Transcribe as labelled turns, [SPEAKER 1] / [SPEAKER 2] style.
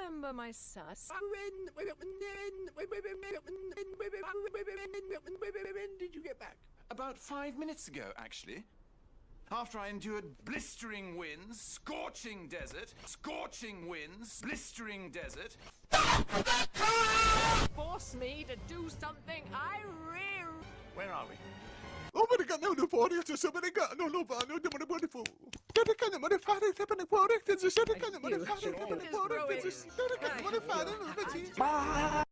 [SPEAKER 1] remember my sus.
[SPEAKER 2] When did you get back?
[SPEAKER 3] About five minutes ago, actually. After I endured blistering winds, scorching desert, scorching winds, blistering desert.
[SPEAKER 1] Force me to do something I really.
[SPEAKER 3] Where are we?
[SPEAKER 2] Oh, men kan nog få det så men det kan nog lova nu det man borde få. Det kan man fara det på det på riktigt så det kan man fara det på det på riktigt så det kan man fara nu det.